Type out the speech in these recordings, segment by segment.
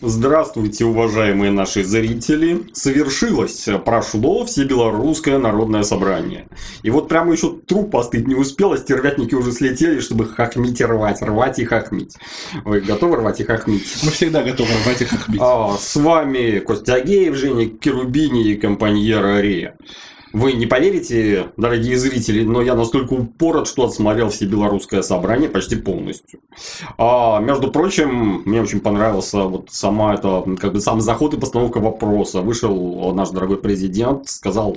Здравствуйте, уважаемые наши зрители. Совершилось, прошло Всебелорусское народное собрание. И вот прямо еще труп остыть не успел, а стервятники уже слетели, чтобы хохмить и рвать, рвать и хохмить. Вы готовы рвать и хохмить? Мы всегда готовы рвать и хохмить. А, с вами Костя Агеев, Женя Керубини и компаньера Рея. Вы не поверите, дорогие зрители, но я настолько упорот, что отсмотрел все белорусское собрание почти полностью. А, между прочим, мне очень понравился вот сама это, как бы сам заход и постановка вопроса. Вышел наш дорогой президент, сказал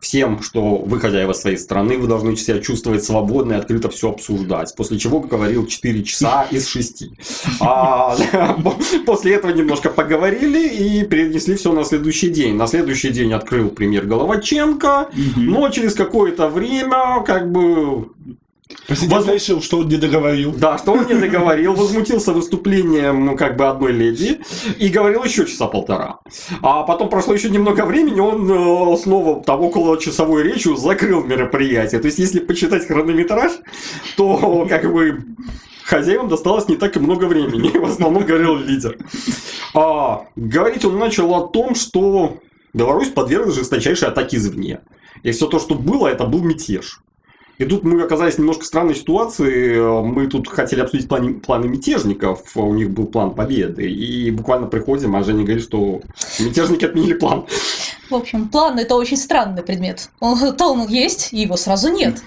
всем, что вы хозяева своей страны, вы должны себя чувствовать свободно и открыто все обсуждать. После чего говорил 4 часа из 6. А, после этого немножко поговорили и перенесли все на следующий день. На следующий день открыл премьер Головаченко, но через какое-то время как бы Президент Воз... решил, что он не договорил. Да, что он не договорил, возмутился выступлением ну, как бы одной леди и говорил еще часа полтора. А потом прошло еще немного времени, он э, снова там около часовой речью закрыл мероприятие. То есть, если почитать хронометраж, то как бы хозяевам досталось не так и много времени. В основном говорил лидер. А, говорить он начал о том, что Беларусь подверглась жесточайшей атаке извне. И все то, что было, это был мятеж. И тут мы оказались в немножко странной ситуации. Мы тут хотели обсудить планы, планы мятежников. У них был план победы. И буквально приходим, а Женя говорит, что мятежники отменили план. В общем, план – это очень странный предмет. Он, то он есть, его сразу нет.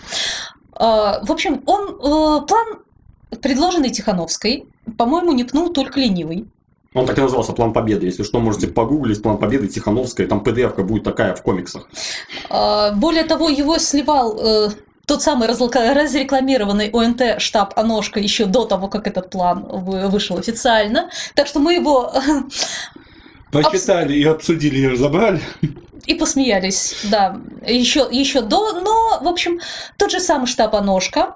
А, в общем, он э, план, предложенный Тихановской, по-моему, не пнул только ленивый. Он так и назывался «План Победы». Если что, можете погуглить «План Победы» Тихановская. Там pdf будет такая в комиксах. А, более того, его сливал э, тот самый разрекламированный ОНТ штаб Аношка еще до того, как этот план вышел официально. Так что мы его... Почитали и обсудили, и разобрали. И посмеялись, да, еще, еще до, но, в общем, тот же самый штаб Аношка,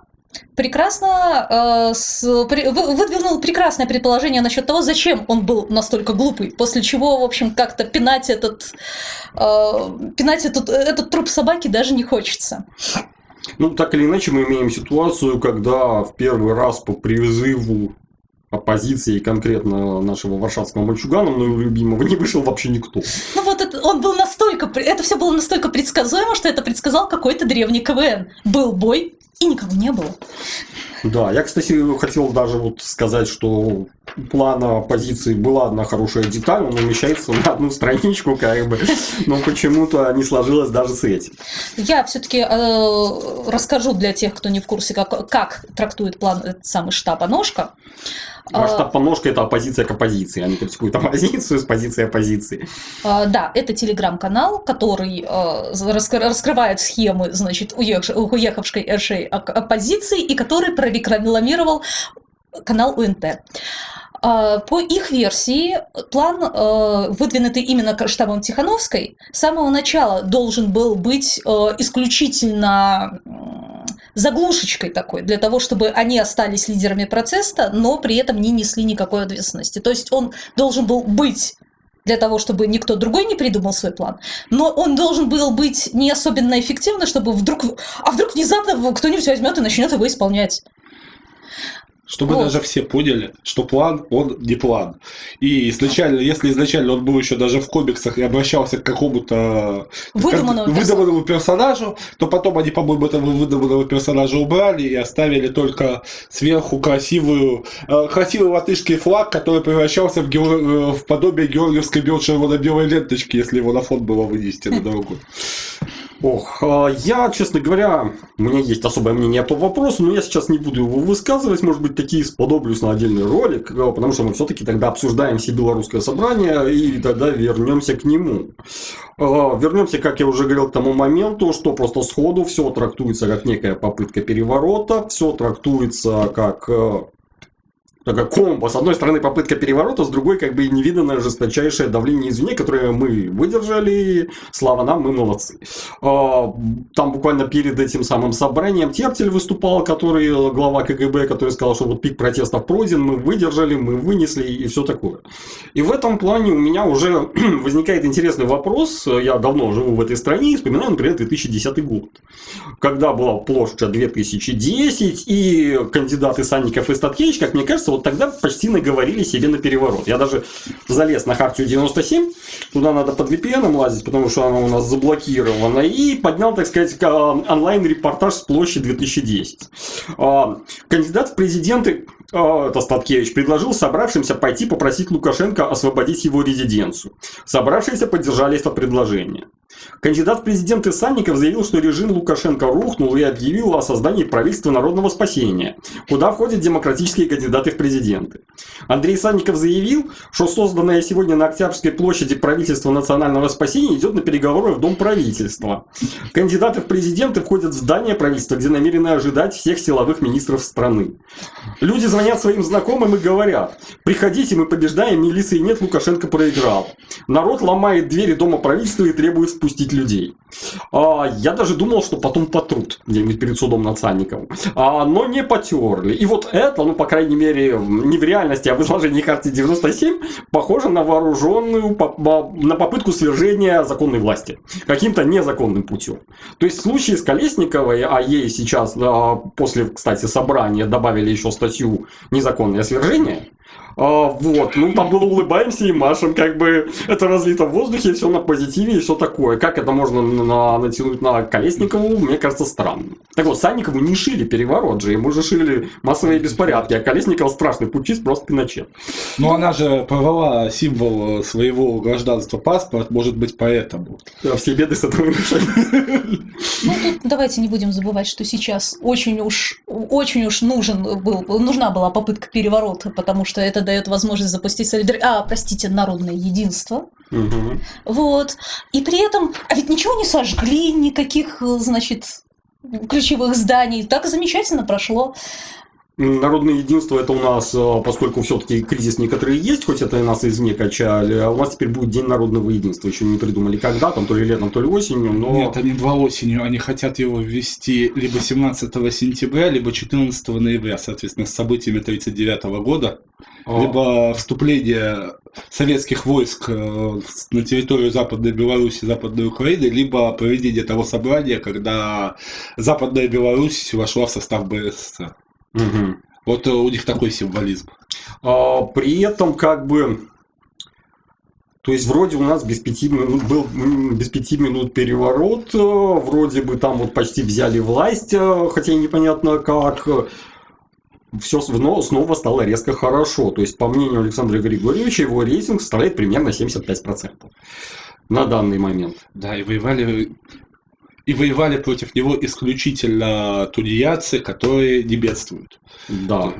прекрасно э, с, при, выдвинул прекрасное предположение насчет того, зачем он был настолько глупый, после чего, в общем, как-то пинать этот, э, пинать этот, этот труп собаки даже не хочется. Ну, так или иначе, мы имеем ситуацию, когда в первый раз по призыву оппозиции, конкретно нашего варшавского мальчугана, моего любимого, не вышел вообще никто. Ну вот это, он был настолько, это все было настолько предсказуемо, что это предсказал какой-то древний КВН. Был бой, и никого не было. Да, я, кстати, хотел даже вот сказать, что плана позиции была одна хорошая деталь, он умещается на одну страничку, как бы, но почему-то не сложилось даже с этим. Я все-таки э, расскажу для тех, кто не в курсе, как, как трактует план этот самый штаб «Ножка». Масштаб по ножке – это оппозиция к оппозиции. Они критикуют оппозицию с позиции оппозиции. А, да, это телеграм-канал, который а, раскрывает схемы, значит, уехавшей РШ оппозиции и который прорекламировал канал УНТ. А, по их версии, план, выдвинутый именно штабом Тихановской, с самого начала должен был быть исключительно заглушечкой такой, для того, чтобы они остались лидерами процесса, но при этом не несли никакой ответственности. То есть он должен был быть для того, чтобы никто другой не придумал свой план. Но он должен был быть не особенно эффективный, чтобы вдруг... А вдруг внезапно кто-нибудь возьмет и начнет его исполнять. Чтобы вот. даже все поняли, что план, он не план. И изначально, если изначально он был еще даже в комиксах и обращался к какому-то выдуманному, как, выдуманному персонажу, то потом они, по-моему, этого выдуманного персонажа убрали и оставили только сверху красивую, э, красивый латышский флаг, который превращался в, геор... Э, в подобие георгиевской белой ленточки, если его на фон было вынести на дорогу. Ох, а я, честно говоря, у меня есть особое мнение по вопросу, но я сейчас не буду его высказывать, может быть, такие сподоблюсь на отдельный ролик, э, потому что мы все-таки тогда обсуждаем все белорусское собрание, и тогда вернемся к нему. А, вернемся, как я уже говорил, к тому моменту, что просто сходу все трактуется как некая попытка переворота, все трактуется как э, такая комбо. С одной стороны попытка переворота, с другой как бы невиданное жесточайшее давление извне, которое мы выдержали. Слава нам, мы молодцы. А, там буквально перед этим самым собранием Тертель выступал, который глава КГБ, который сказал, что вот пик протестов пройден, мы выдержали, мы вынесли и все такое. И в этом плане у меня уже возникает интересный вопрос. Я давно живу в этой стране и вспоминаю, например, 2010 год. Когда была площадь 2010 и кандидаты Санников и Статкевич, как мне кажется, вот тогда почти наговорили себе на переворот. Я даже залез на Хартию 97, туда надо под VPN лазить, потому что она у нас заблокирована, и поднял, так сказать, онлайн-репортаж с площади 2010. А, кандидат в президенты а, это Статкевич, предложил собравшимся пойти попросить Лукашенко освободить его резиденцию. Собравшиеся поддержали это предложение. Кандидат в президенты Санников заявил, что режим Лукашенко рухнул и объявил о создании правительства народного спасения, куда входят демократические кандидаты в президенты. Андрей Санников заявил, что созданное сегодня на Октябрьской площади правительство национального спасения идет на переговоры в Дом правительства. Кандидаты в президенты входят в здание правительства, где намерены ожидать всех силовых министров страны. Люди звонят своим знакомым и говорят, приходите, мы побеждаем, милиции нет, Лукашенко проиграл. Народ ломает двери Дома правительства и требует спустить людей. А, я даже думал, что потом потрут где-нибудь перед судом над Санниковым. А, но не потерли. И вот это, ну, по крайней мере, не в реальности, а в изложении карты 97, похоже на вооруженную, на попытку свержения законной власти. Каким-то незаконным путем. То есть в случае с Колесниковой, а ей сейчас после, кстати, собрания добавили еще статью «Незаконное свержение», а, вот, ну там было улыбаемся и машем, как бы это разлито в воздухе, все на позитиве и все такое. Как это можно на, натянуть на Колесникову, мне кажется, странно. Так вот, Санникову не шили переворот же, ему же шили массовые беспорядки, а Колесников страшный путчист, просто пиначет. Ну, она же порвала символ своего гражданства паспорт, может быть, поэтому. Да, все беды с этого решили. Ну, тут давайте не будем забывать, что сейчас очень уж, очень уж нужен был, нужна была попытка переворота, потому что это дает возможность запустить солидар... а, простите, народное единство. Угу. Вот. И при этом, а ведь ничего не сожгли, никаких, значит, ключевых зданий. Так замечательно прошло. Народное единство это у нас, э, поскольку все-таки кризис некоторые есть, хоть это и нас извне качали, а у нас теперь будет День народного единства. Еще не придумали когда, там то ли летом, то ли осенью, но... Нет, они два осенью, они хотят его ввести либо 17 сентября, либо 14 ноября, соответственно, с событиями 1939 года, О. либо вступление советских войск э, на территорию Западной Беларуси, Западной Украины, либо проведение того собрания, когда Западная Беларусь вошла в состав БССР. Угу. Вот э, у них такой символизм. А, при этом, как бы, то есть вроде у нас без пяти минут был без пяти минут переворот, э, вроде бы там вот почти взяли власть, э, хотя и непонятно как. Все снова стало резко хорошо. То есть, по мнению Александра Григорьевича, его рейтинг составляет примерно 75% на данный момент. Да, и воевали и воевали против него исключительно тунеядцы, которые не бедствуют. Да.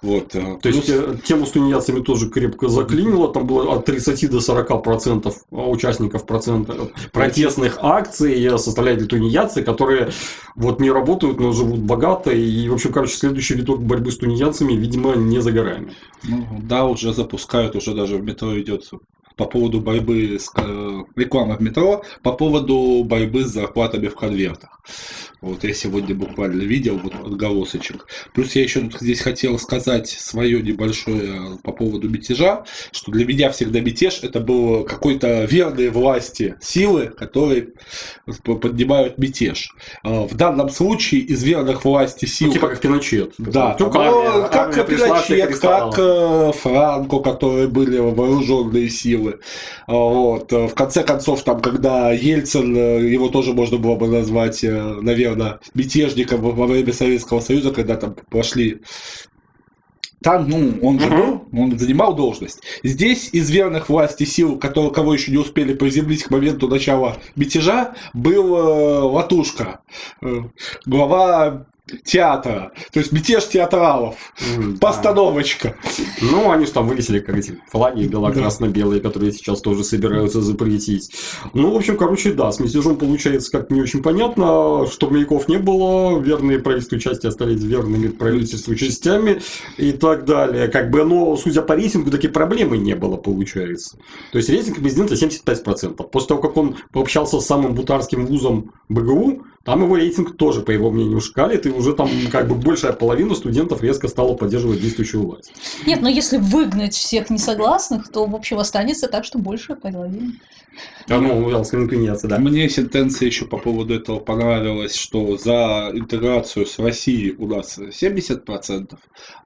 Вот. Э, То есть э, тему с тунеядцами тоже крепко заклинило. Там было от 30 до 40 процентов участников процента протестных акций составляли тунеядцы, которые вот не работают, но живут богато. И, в общем, короче, следующий виток борьбы с тунеядцами, видимо, не за горами. Ну, да, уже запускают, уже даже в метро идет по поводу борьбы с э, рекламой в метро, по поводу борьбы с зарплатами в конвертах. Вот я сегодня буквально видел вот отголосочек. Плюс я еще здесь хотел сказать свое небольшое по поводу мятежа, что для меня всегда мятеж это был какой-то верные власти силы, которые поднимают мятеж. А в данном случае из верных власти сил... Ну, типа как Пиночет. Да, ну, армия, как армия Пиночет, как э, Франко, которые были вооруженные силы. А вот. В конце концов, там, когда Ельцин, э, его тоже можно было бы назвать, э, наверное, наверное, мятежником во время Советского Союза, когда там пошли там, ну, он же был, он занимал должность. Здесь из верных власти сил, которые, кого еще не успели приземлить к моменту начала мятежа, был э, Латушка, э, глава театра. То есть мятеж театралов. Mm, Постановочка. Да. Ну, они же там вывесили, как эти флаги бело-красно-белые, которые сейчас тоже собираются запретить. Ну, в общем, короче, да, с мятежом получается как не очень понятно. Штурмовиков не было, верные правительству части остались верными правительству частями и так далее. Как бы, но, судя по рейтингу, такие проблемы не было, получается. То есть рейтинг президента 75%. После того, как он пообщался с самым бутарским вузом БГУ, там его рейтинг тоже, по его мнению, шкалит, и уже там как бы большая половина студентов резко стала поддерживать действующую власть. Нет, но если выгнать всех несогласных, то, в общем, останется так, что большая половина. А ну, сконкуренция, да. Мне сентенция еще по поводу этого понравилась, что за интеграцию с Россией у нас 70%,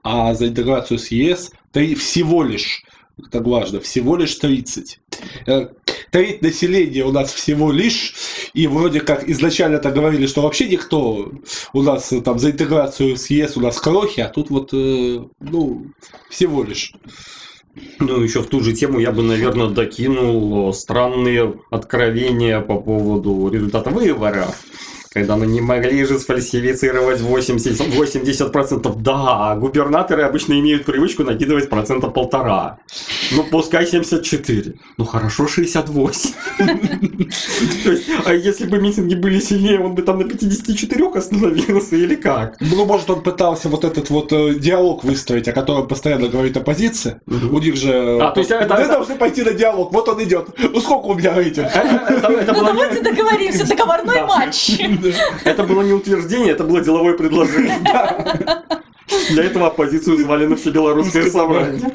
а за интеграцию с ЕС всего лишь это важно, всего лишь 30. Треть населения у нас всего лишь, и вроде как изначально так говорили, что вообще никто у нас э, там за интеграцию с ЕС у нас крохи, а тут вот, э, ну, всего лишь. Ну, еще в ту же тему я бы, наверное, докинул странные откровения по поводу результата выборов когда мы не могли же сфальсифицировать 80%, 80%. Да, губернаторы обычно имеют привычку накидывать процентов полтора. Ну, пускай 74. Ну, хорошо 68. То есть, а если бы митинги были сильнее, он бы там на 54 остановился или как? Ну, может, он пытался вот этот вот э, диалог выстроить, о котором постоянно говорит оппозиция. У них же... А, то есть, это... Мы должны пойти на диалог, вот он идет. Ну, сколько у меня этих? Ну, давайте договоримся, договорной матч. Это было не утверждение, это было деловое предложение. Для этого оппозицию звали на все белорусское собрание.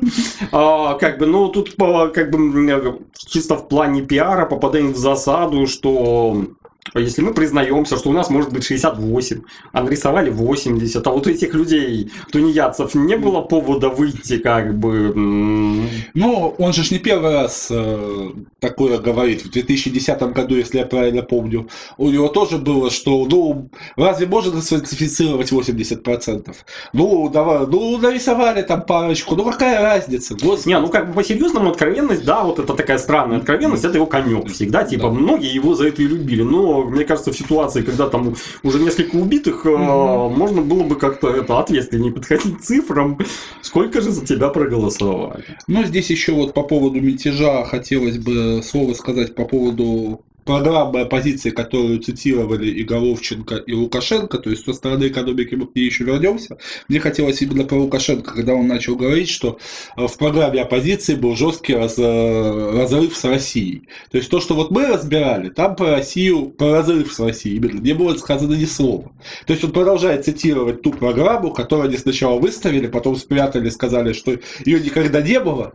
А, как бы, ну, тут как бы чисто в плане пиара попадаем в засаду, что если мы признаемся, что у нас может быть 68, а нарисовали 80, а вот у этих людей, тунеядцев, не было повода выйти как бы... Ну, он же не первый раз э, такое говорит. В 2010 году, если я правильно помню, у него тоже было, что, ну, разве можно сфальсифицировать 80%? Ну, давай, ну, нарисовали там парочку, ну, какая разница? Господи. Не, ну, как бы по-серьезному откровенность, да, вот это такая странная откровенность, это его конек всегда, типа, да. многие его за это и любили, но мне кажется, в ситуации, когда там уже несколько убитых, угу. можно было бы как-то это ответственнее подходить к цифрам. Сколько же за тебя проголосовали? Ну, здесь еще вот по поводу мятежа хотелось бы слово сказать по поводу программы оппозиции, которую цитировали и Головченко, и Лукашенко, то есть со стороны экономики мы к ней еще вернемся, мне хотелось именно про Лукашенко, когда он начал говорить, что э, в программе оппозиции был жесткий раз, э, разрыв с Россией. То есть то, что вот мы разбирали, там про Россию, про разрыв с Россией именно не было сказано ни слова. То есть он продолжает цитировать ту программу, которую они сначала выставили, потом спрятали, сказали, что ее никогда не было,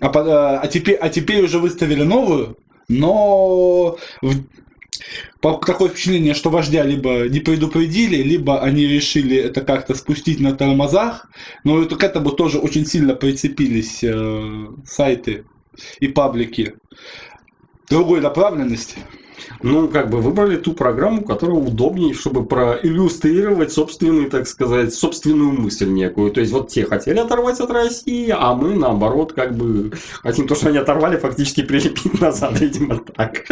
а, а, теперь, а теперь уже выставили новую, но такое впечатление, что вождя либо не предупредили, либо они решили это как-то спустить на тормозах, но это, к этому тоже очень сильно прицепились э, сайты и паблики другой направленности. Ну, как бы выбрали ту программу, которая удобнее, чтобы проиллюстрировать собственный, так сказать, собственную мысль некую. То есть, вот те хотели оторвать от России, а мы, наоборот, как бы хотим то, что они оторвали, фактически прилепить назад, видимо, так.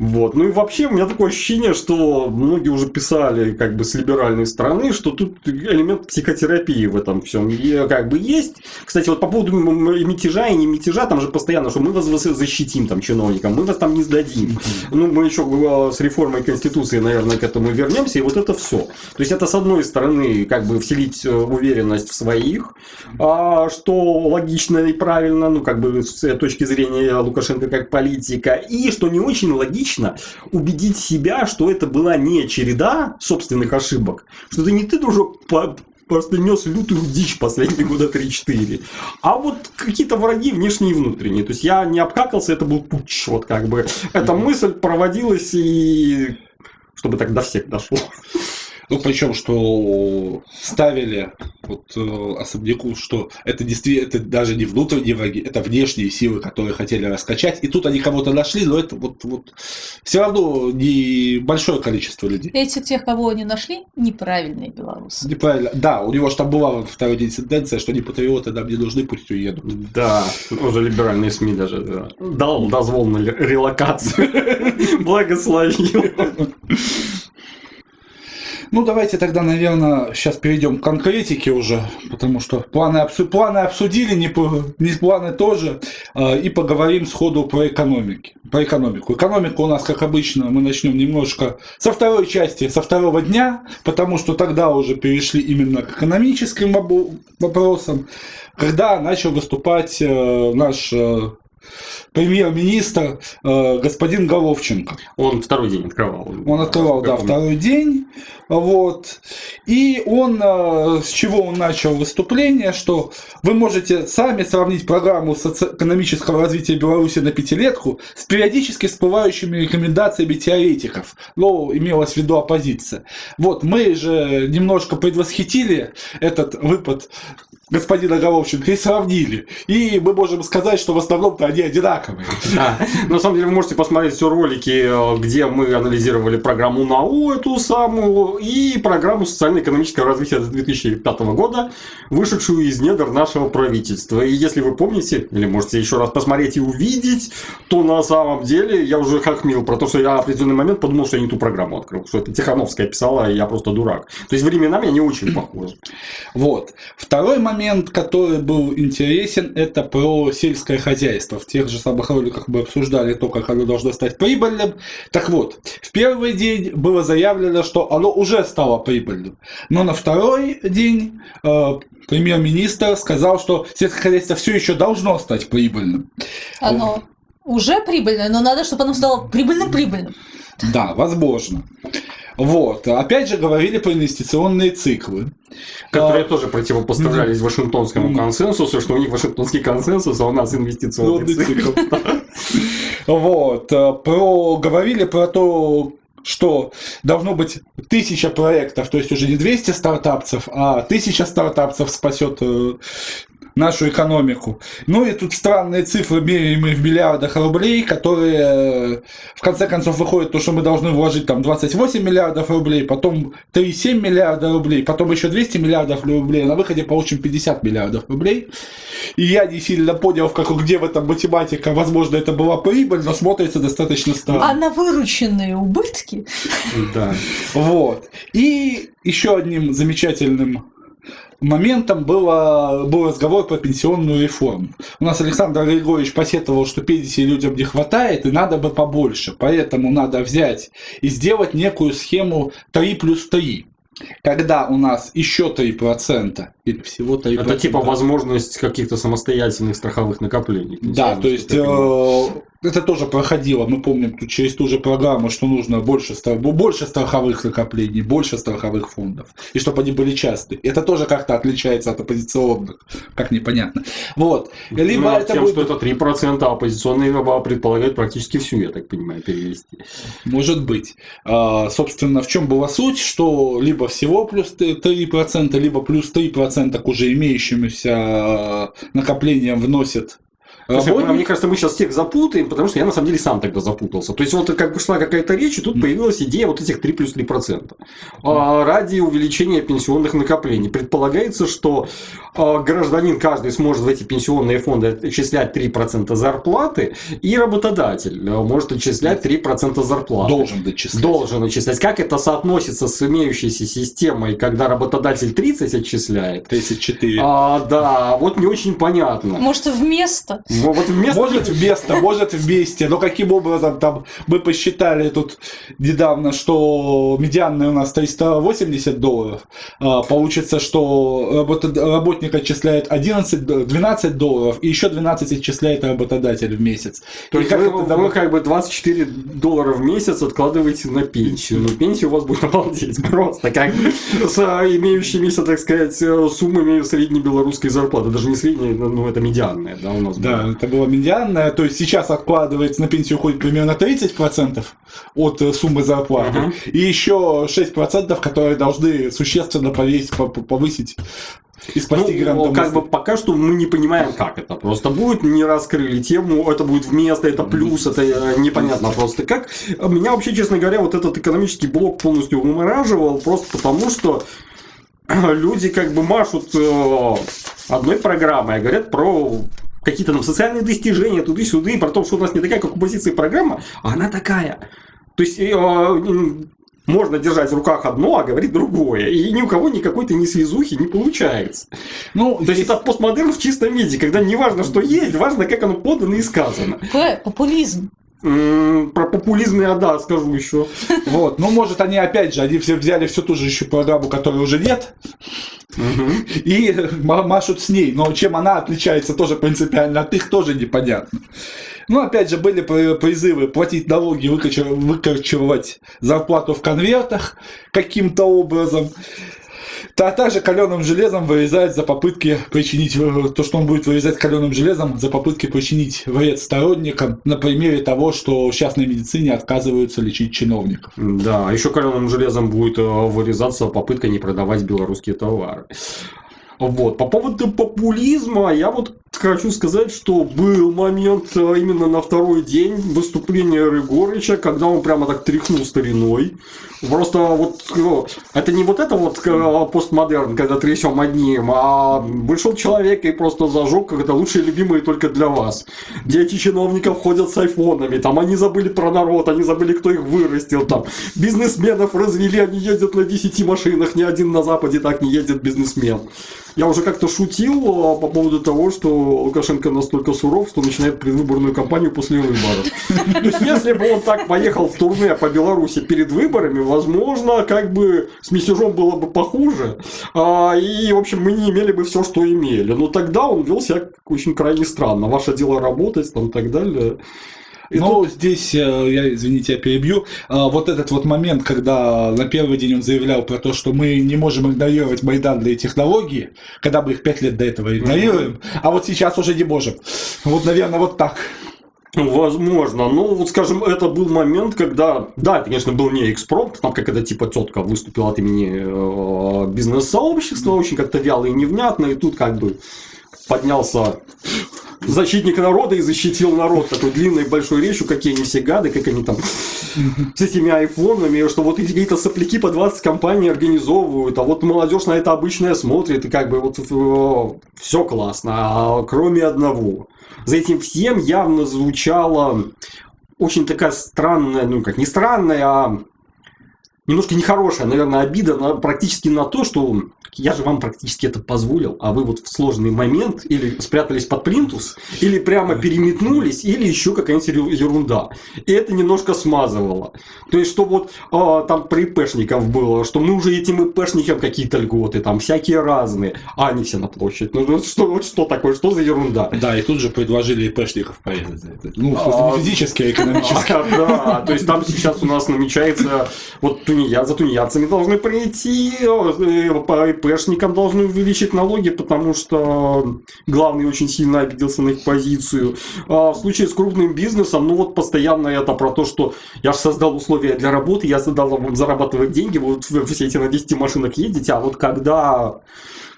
Вот. Ну и вообще у меня такое ощущение, что многие уже писали как бы с либеральной стороны, что тут элемент психотерапии в этом всем и, как бы есть. Кстати, вот по поводу мятежа и не мятежа, там же постоянно, что мы вас защитим там чиновникам, мы вас там не сдадим. Ну, мы еще э, с реформой Конституции, наверное, к этому вернемся, и вот это все. То есть это с одной стороны как бы вселить э, уверенность в своих, а, что логично и правильно, ну как бы с точки зрения Лукашенко как политика, и что не очень логично лично убедить себя, что это была не череда собственных ошибок, что это не ты, дружок, по просто нес лютую дичь последние года 3-4. А вот какие-то враги внешние и внутренние. То есть я не обкакался, это был путь. Вот как бы эта мысль проводилась и чтобы так до всех дошло. Ну, причем, что ставили вот э, особняку, что это действительно, это даже не внутренние враги, это внешние силы, которые хотели раскачать. И тут они кого-то нашли, но это вот, вот все равно не большое количество людей. Эти тех, кого они нашли, неправильные белорусы. Неправильно. Да, у него же там была второй день тенденция, что не патриоты нам не нужны, пусть уедут. Да, уже либеральные СМИ даже да. дал дозвол на релокацию. Благословил. Ну, давайте тогда, наверное, сейчас перейдем к конкретике уже, потому что планы, обсу... планы обсудили, не, не планы тоже, э, и поговорим сходу про экономики, про экономику. Экономика у нас, как обычно, мы начнем немножко со второй части, со второго дня, потому что тогда уже перешли именно к экономическим вопросам, когда начал выступать э, наш э, премьер-министр э, господин Головченко. Он второй день открывал. Он открывал, да, второй день. Вот. И он, э, с чего он начал выступление, что вы можете сами сравнить программу социально-экономического развития Беларуси на пятилетку с периодически всплывающими рекомендациями теоретиков. Но имелось в виду оппозиция. Вот, мы же немножко предвосхитили этот выпад господина Головченко и сравнили. И мы можем сказать, что в основном-то они одинаковые. Да. На самом деле вы можете посмотреть все ролики, э, где мы анализировали программу НАУ эту самую и программу социально-экономического развития 2005 года, вышедшую из недр нашего правительства. И если вы помните, или можете еще раз посмотреть и увидеть, то на самом деле я уже хохмил про то, что я в определенный момент подумал, что я не ту программу открыл, что это Тихановская писала, и я просто дурак. То есть временами они очень похожи. Вот. Второй момент, который был интересен, это про сельское хозяйство. В тех же самых роликах мы обсуждали то, как оно должно стать прибыльным. Так вот, в первый день было заявлено, что оно уже стало прибыльным. Но на второй день э, премьер-министр сказал, что сельское хозяйство все еще должно стать прибыльным. Оно уже прибыльное, но надо, чтобы оно стало прибыльным-прибыльным. Да, возможно. Вот. Опять же говорили про инвестиционные циклы. Которые а, тоже противопоставлялись mm Вашингтонскому консенсусу, что у них Вашингтонский консенсус, а у нас инвестиционный цикл. Вот. Про, говорили про то, что должно быть тысяча проектов, то есть уже не 200 стартапцев, а тысяча стартапцев спасет э, нашу экономику. Ну и тут странные цифры, меряемые в миллиардах рублей, которые э, в конце концов выходят то, что мы должны вложить там 28 миллиардов рублей, потом 3,7 миллиарда рублей, потом еще 200 миллиардов рублей, на выходе получим 50 миллиардов рублей. И я не сильно понял, в как, где в этом математика, возможно, это была прибыль, но смотрится достаточно странно. А на вырученные убытки? Да. Вот. И еще одним замечательным моментом было, был разговор про пенсионную реформу. У нас Александр Григорьевич посетовал, что пенсии людям не хватает и надо бы побольше. Поэтому надо взять и сделать некую схему 3 плюс 3 когда у нас еще 3% или всего 3%. Это типа возможность каких-то самостоятельных страховых накоплений. Да, то есть это тоже проходило, мы помним тут через ту же программу, что нужно больше, больше страховых накоплений, больше страховых фондов, и чтобы они были частые. Это тоже как-то отличается от оппозиционных, как непонятно. Вот. Либо ну, это тем, будет... что это 3%, а оппозиционные предполагают практически всю, я так понимаю, перевести. Может быть. А, собственно, в чем была суть, что либо всего плюс 3%, либо плюс 3% к уже имеющимся а, накоплениям Слушай, мне кажется, мы сейчас всех запутаем, потому что я на самом деле сам тогда запутался. То есть, вот как бы шла какая-то речь, и тут появилась идея вот этих 3 плюс 3%. А, ради увеличения пенсионных накоплений. Предполагается, что а, гражданин каждый сможет в эти пенсионные фонды отчислять 3% зарплаты, и работодатель э, может отчислять 3% зарплаты. Должен отчислять. Должен отчислять. Как это соотносится с имеющейся системой, когда работодатель 30 отчисляет? 34. А, да, вот не очень понятно. Может, вместо? Вот вместо... Может вместо, может вместе. Но каким образом там мы посчитали тут недавно, что медианная у нас 380 долларов. А, получится, что работник отчисляет 11, 12 долларов, и еще 12 отчисляет работодатель в месяц. То есть как вы, вы как бы 24 доллара в месяц откладываете на пенсию. Но пенсия у вас будет обалдеть просто. Как с имеющимися, так сказать, суммами средней белорусской зарплаты. Даже не средней, но это медианная, да, у нас. Да, это была медианная, то есть сейчас откладывается на пенсию уходит примерно 30% от э, суммы зарплаты, uh-huh. и еще 6%, которые должны существенно повесить, повысить и спасти ну, как бы пока что мы не понимаем, как это просто будет, не раскрыли тему, это будет вместо, это плюс, это э, непонятно просто как. Меня вообще, честно говоря, вот этот экономический блок полностью вымораживал, просто потому что люди как бы машут э, одной программой, а говорят про какие-то там социальные достижения туды-сюды, про то, что у нас не такая, как у позиции программа, а она такая. То есть э, можно держать в руках одно, а говорить другое. И ни у кого никакой-то ни связухи не получается. Ну, то есть, это постмодерн в чистом виде, когда не важно, что есть, важно, как оно подано и сказано. Популизм. Про популизм я, да, скажу еще. Вот. Ну, может, они опять же, они все взяли всю ту же еще программу, которой уже нет, и машут с ней. Но чем она отличается тоже принципиально от их, тоже непонятно. Ну, опять же, были призывы платить налоги, выкачивать зарплату в конвертах каким-то образом. А также каленым железом вырезать за попытки причинить, то, что он будет вырезать каленым железом за попытки причинить вред сторонникам на примере того, что в частной медицине отказываются лечить чиновников. Да, а еще каленым железом будет э, вырезаться попытка не продавать белорусские товары. Вот. По поводу популизма, я вот хочу сказать, что был момент э, именно на второй день выступления Рыгорыча, когда он прямо так тряхнул стариной. Просто вот ну, это не вот это вот э, постмодерн, когда трясем одним, а вышел человек и просто зажег, как это лучшие любимые только для вас. Дети чиновников ходят с айфонами, там они забыли про народ, они забыли, кто их вырастил, там бизнесменов развели, они ездят на 10 машинах, ни один на Западе так не ездит бизнесмен. Я уже как-то шутил а, по поводу того, что Лукашенко настолько суров, что начинает предвыборную кампанию после выборов. То есть, если бы он так поехал в турне по Беларуси перед выборами, возможно, как бы с мятежом было бы похуже. А, и, в общем, мы не имели бы все, что имели. Но тогда он вел себя очень крайне странно. Ваше дело работать, там, и так далее. И Но тут... здесь, э, я, извините, я перебью, а, вот этот вот момент, когда на первый день он заявлял про то, что мы не можем игнорировать майданные технологии, когда мы их пять лет до этого игнорируем, mm-hmm. а вот сейчас уже не можем. Вот, наверное, вот так. Возможно. Ну, вот скажем, это был момент, когда, да, конечно, был не экспромт, там как это типа тетка выступила от имени э, бизнес-сообщества, очень как-то вяло и невнятно, и тут как бы поднялся защитник народа и защитил народ такой длинной большой речью, какие они все гады, как они там с этими айфонами, что вот эти какие-то сопляки по 20 компаний организовывают, а вот молодежь на это обычное смотрит, и как бы вот э, все классно, а кроме одного. За этим всем явно звучала очень такая странная, ну как не странная, а немножко нехорошая, наверное, обида на, практически на то, что я же вам практически это позволил, а вы вот в сложный момент или спрятались под плинтус, или прямо переметнулись, или еще какая-нибудь ерунда. И это немножко смазывало. То есть, что вот а, там при ИПшников было, что мы уже этим ИПшникам какие-то льготы, там всякие разные, а они все на площадь. Ну, что, вот что такое, что за ерунда? Да, и тут же предложили ИПшников порезать это. Ну, а, не физически, а экономически. Да, то есть, там сейчас у нас намечается, вот тунея, за тунеядцами должны прийти, э, по ИПшникам должны увеличить налоги, потому что главный очень сильно обиделся на их позицию. А в случае с крупным бизнесом, ну вот постоянно это про то, что я же создал условия для работы, я задал вам зарабатывать деньги, вы все эти на 10 машинах едете, а вот когда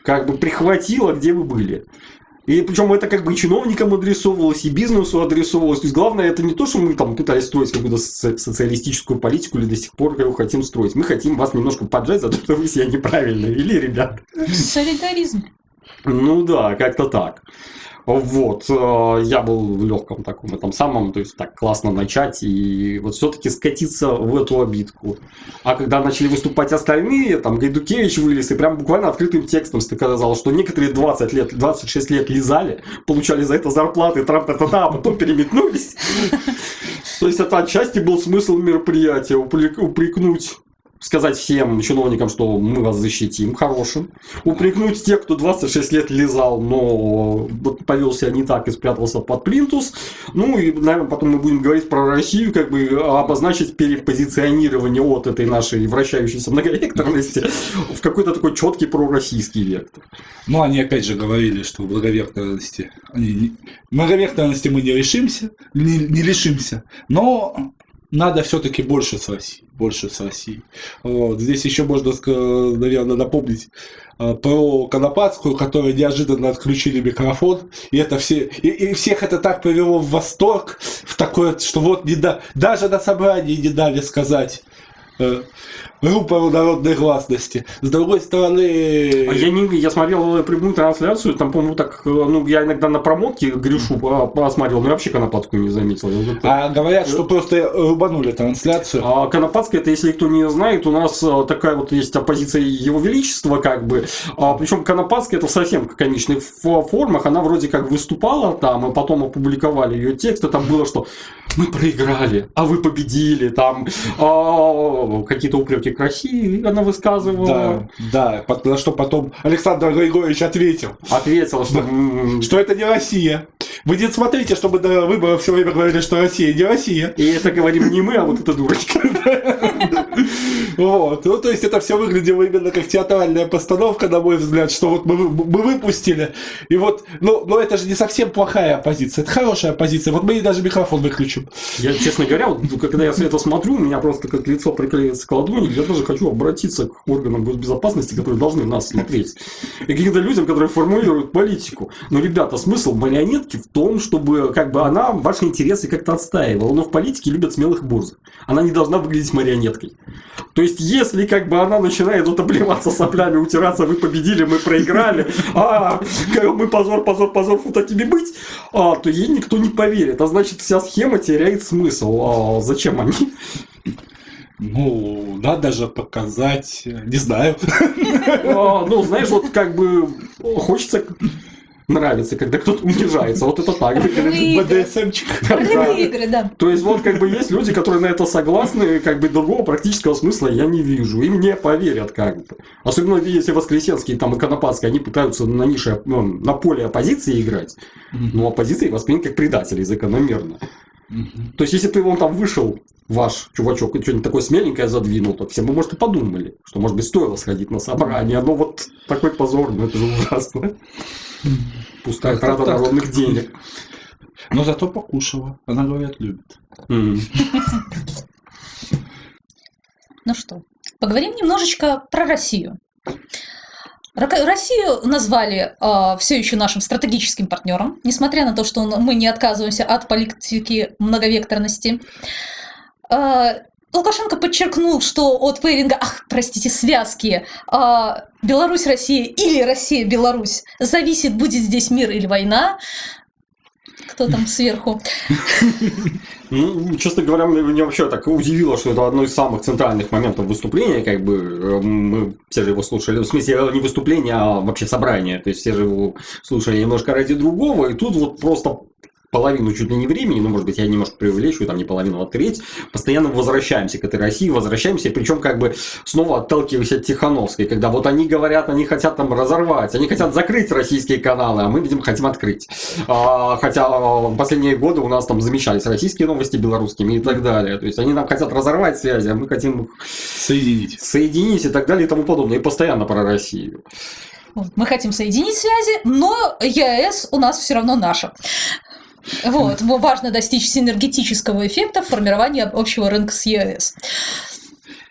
как бы прихватило, где вы были. И причем это как бы и чиновникам адресовывалось, и бизнесу адресовывалось. То есть главное это не то, что мы там пытались строить какую-то социалистическую политику или до сих пор его хотим строить. Мы хотим вас немножко поджать за то, что вы себя неправильно вели, ребят. Солидаризм. Ну да, как-то так. Вот, э, я был в легком таком этом самом, то есть так классно начать и вот все-таки скатиться в эту обидку. А когда начали выступать остальные, там Гайдукевич вылез и прям буквально открытым текстом сказал, что некоторые 20 лет, 26 лет лизали, получали за это зарплаты, трам та та та а потом переметнулись. То есть это отчасти был смысл мероприятия, упрекнуть сказать всем чиновникам, что мы вас защитим хорошим, упрекнуть тех, кто 26 лет лизал, но повел себя не так и спрятался под плинтус, ну и, наверное, потом мы будем говорить про Россию, как бы обозначить перепозиционирование от этой нашей вращающейся многовекторности в какой-то такой четкий пророссийский вектор. Ну, они опять же говорили, что многовекторности, они, многовекторности мы не решимся, не, не лишимся, но надо все-таки больше с Россией. Больше с Россией. Вот. Здесь еще можно, наверное, напомнить э, про Конопадскую, которой неожиданно отключили микрофон, и это все, и, и всех это так привело в восторг, в такое, что вот не да, даже на собрании не дали сказать группа народной гласности. С другой стороны... А я, не, я смотрел прямую трансляцию, там, по-моему, так, ну, я иногда на промотке Гришу посмотрел, но я вообще Конопатскую не заметил. А говорят, что просто рубанули трансляцию. А Конопатская, это, если кто не знает, у нас э, такая вот есть оппозиция Его Величества, как бы, а, причем Конопатская это совсем в комичных формах, она вроде как выступала там, и потом опубликовали ее текст, и там было, что мы проиграли, а вы победили, там а, какие-то упреки к России она высказывала. Да, да, на что потом Александр Григорьевич ответил. Ответил, что... Что это не Россия. Вы не смотрите, чтобы до выборов все время говорили, что Россия не Россия. И это говорим не мы, а вот эта дурочка. Вот. Ну, то есть это все выглядело именно как театральная постановка, на мой взгляд, что вот мы, мы выпустили. И вот, ну, но это же не совсем плохая оппозиция, это хорошая оппозиция. Вот мы даже микрофон выключим. Я, честно говоря, вот, когда я все это смотрю, у меня просто как лицо приклеивается к ладони, я даже хочу обратиться к органам госбезопасности, которые должны нас смотреть. И каким-то людям, которые формулируют политику. Но, ребята, смысл марионетки в том, чтобы как бы она ваши интересы как-то отстаивала. Но в политике любят смелых борзых. Она не должна выглядеть марионеткой. То есть, если как бы она начинает вот обливаться соплями, утираться, вы победили, мы проиграли, а мы позор, позор, позор, фу такими быть, а, то ей никто не поверит. А значит, вся схема теряет смысл. А зачем они? Ну, надо же показать, не знаю. А, ну, знаешь, вот как бы хочется нравится, когда кто-то унижается. Вот это так. БДСМчик. игры, да. То есть, вот как бы есть люди, которые на это согласны, как бы другого практического смысла я не вижу. И мне поверят как бы. Особенно если Воскресенские там и Конопадские, они пытаются на нише, ну, на поле оппозиции играть. Но оппозиция воспринят как предатели закономерно. То есть, если бы он там вышел, ваш чувачок, и что-нибудь такое смеленькое задвинул, то все бы, может, и подумали, что, может быть, стоило сходить на собрание. Но вот такой позор, ну это же ужасно. Пустая трата народных денег. Но зато покушала. Она, говорят, любит. Ну что, поговорим немножечко про Россию. Россию назвали э, все еще нашим стратегическим партнером, несмотря на то, что мы не отказываемся от политики многовекторности. Э, Лукашенко подчеркнул, что от пейринга, ах, простите, связки э, Беларусь-Россия или Россия-Беларусь зависит, будет здесь мир или война. Кто там сверху? Ну, честно говоря, меня вообще так удивило, что это одно из самых центральных моментов выступления, как бы э, мы все же его слушали, в смысле не выступление, а вообще собрание, то есть все же его слушали немножко ради другого, и тут вот просто половину чуть ли не времени, ну, может быть, я немножко преувеличиваю, там не половину, а треть, постоянно возвращаемся к этой России, возвращаемся, причем как бы снова отталкиваясь от Тихановской, когда вот они говорят, они хотят там разорвать, они хотят закрыть российские каналы, а мы, видимо, хотим открыть. А, хотя в последние годы у нас там замещались российские новости белорусскими и так далее. То есть они нам хотят разорвать связи, а мы хотим их соединить. Соединить и так далее и тому подобное. И постоянно про Россию. Мы хотим соединить связи, но ЕАЭС у нас все равно наша. Вот, важно достичь синергетического эффекта формирования общего рынка с ЕС.